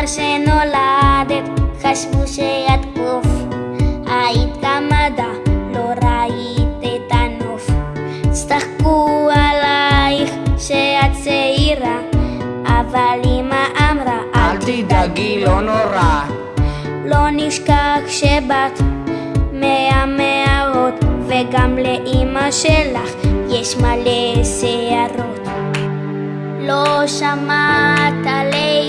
כבר שנולדת חשבו שאת קוף היית גמדה, לא ראית את הנוף צחקו עלייך שאת צעירה אבל אמא אמרה אל תדאגי, לא נורא. לא נשכח שבאת מהמערות וגם לאימא שלך יש מלא שערות לא שמעת לייזר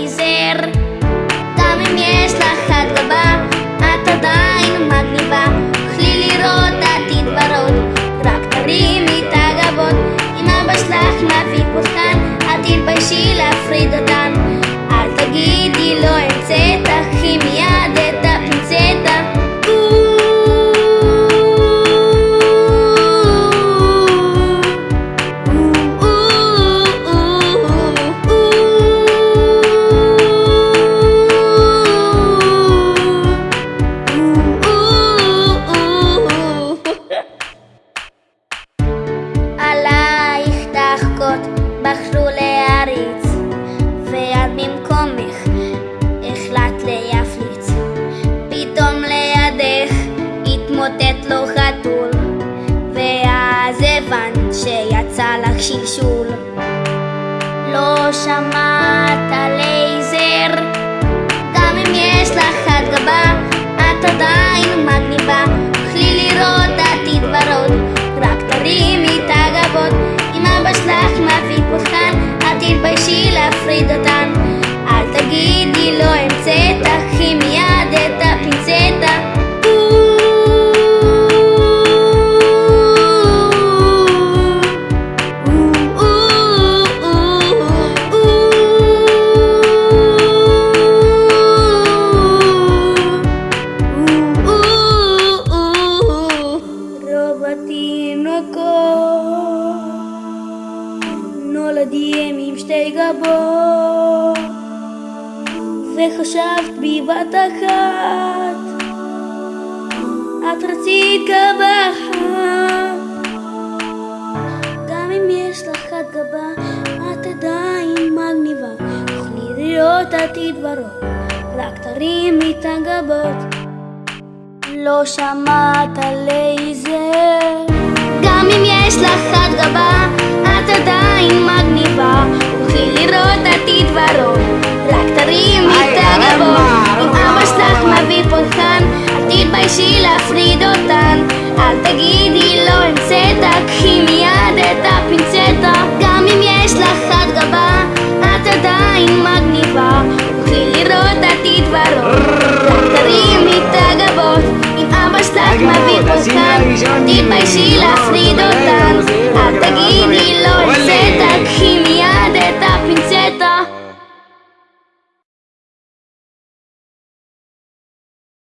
אל תתביישי שיצא לך שלשול לא שמעת התינוקות נולדים עם שתי גבות וחשבת בבת אחת את רצית גבה אחת גם אם יש לך חד גבה את עדיין מגניבה תוכלי לראות עתיד ורוד רק תרימי את הגבות לא שמעת לייזר גם אם יש לך חד גבה, Filipa y Sheila Fridotan, Ategui y Loli.